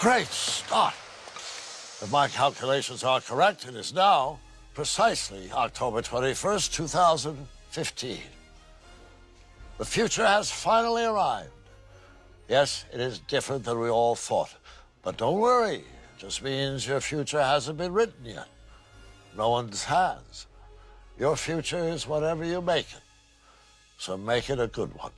Great start. If my calculations are correct, it is now precisely October 21st, 2015. The future has finally arrived. Yes, it is different than we all thought. But don't worry, it just means your future hasn't been written yet. No one's has. Your future is whatever you make it. So make it a good one.